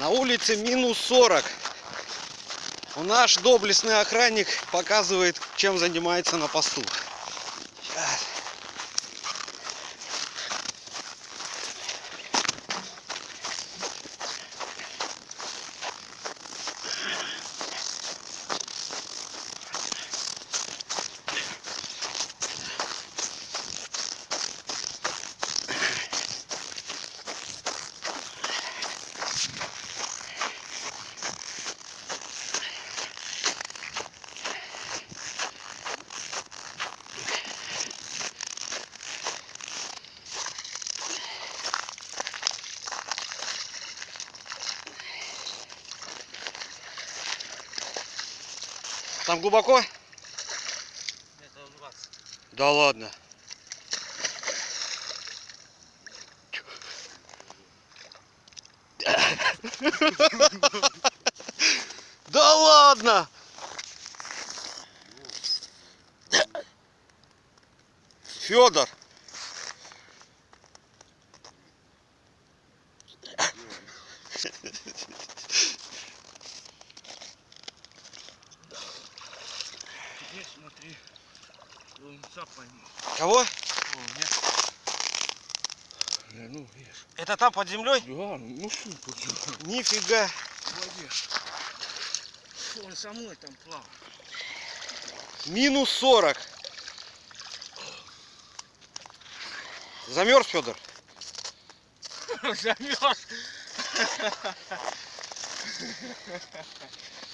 На улице минус 40. У наш доблестный охранник показывает, чем занимается на посту. Там глубоко? Это у вас. Да ладно. Да ладно! Федор! Теперь смотри. Лунца пойми. Кого? О, нет. Не, ну, видишь. Это там под землей? Да, ну что тут? Нифига. В воде. Он со мной там плавал. Минус 40. Замерз, Федор? Замерз.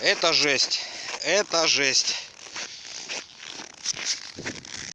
Это жесть. Это жесть.